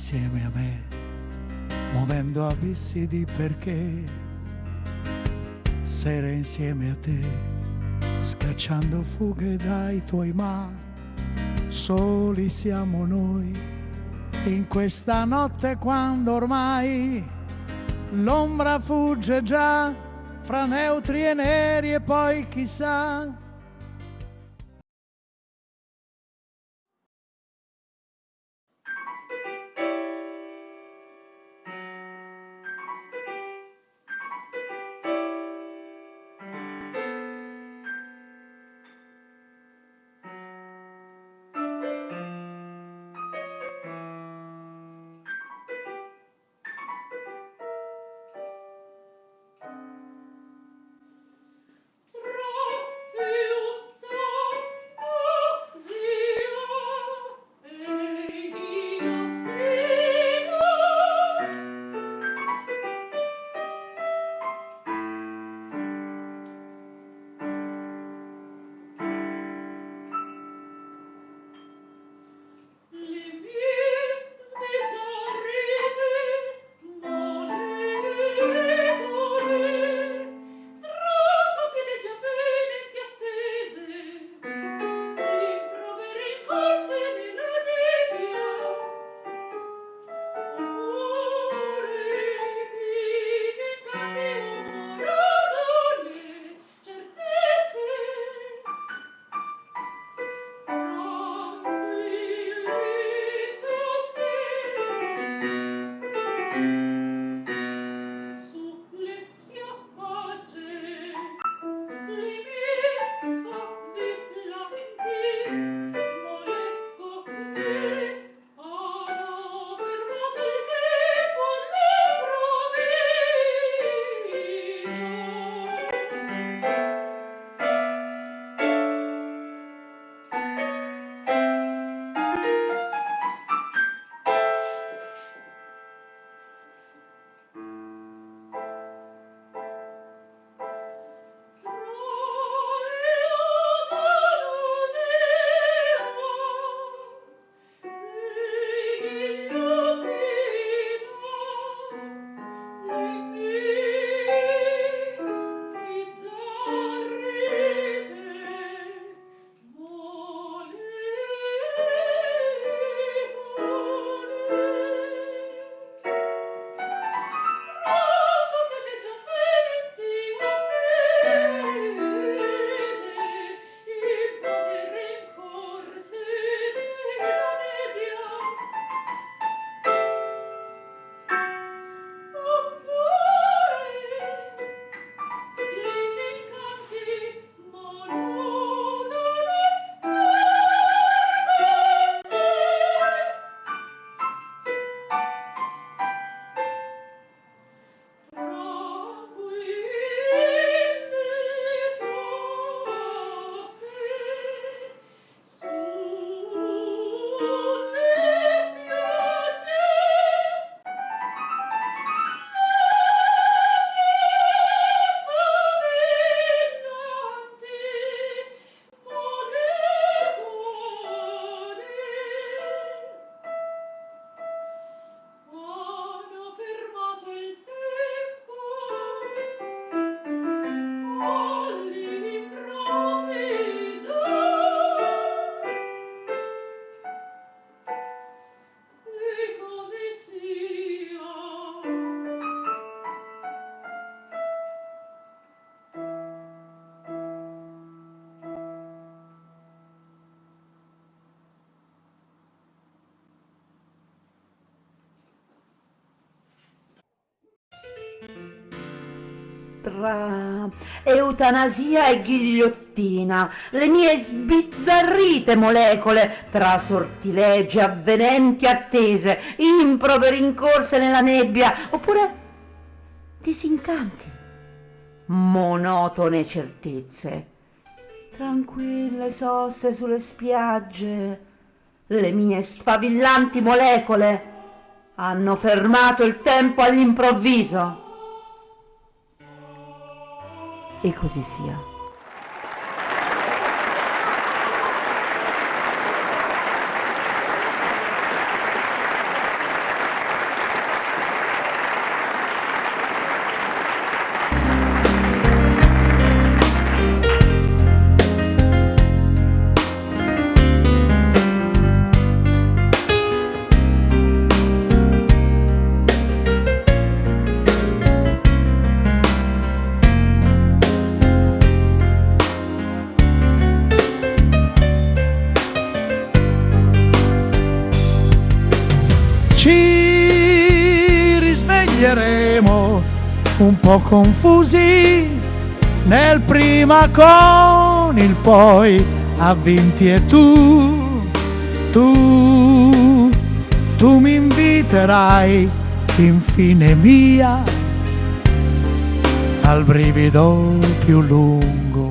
insieme a me, muovendo abissi di perché, sere insieme a te, scacciando fughe dai tuoi ma, soli siamo noi, in questa notte quando ormai l'ombra fugge già fra neutri e neri e poi chissà tra eutanasia e ghigliottina, le mie sbizzarrite molecole, tra sortilegi, avvenenti attese, improperi incorse nella nebbia, oppure disincanti, monotone certezze, tranquille sosse sulle spiagge, le mie sfavillanti molecole hanno fermato il tempo all'improvviso e così sia. Un po' confusi. Nel prima con il poi ha vinti e tu, tu, tu mi inviterai infine mia al brivido più lungo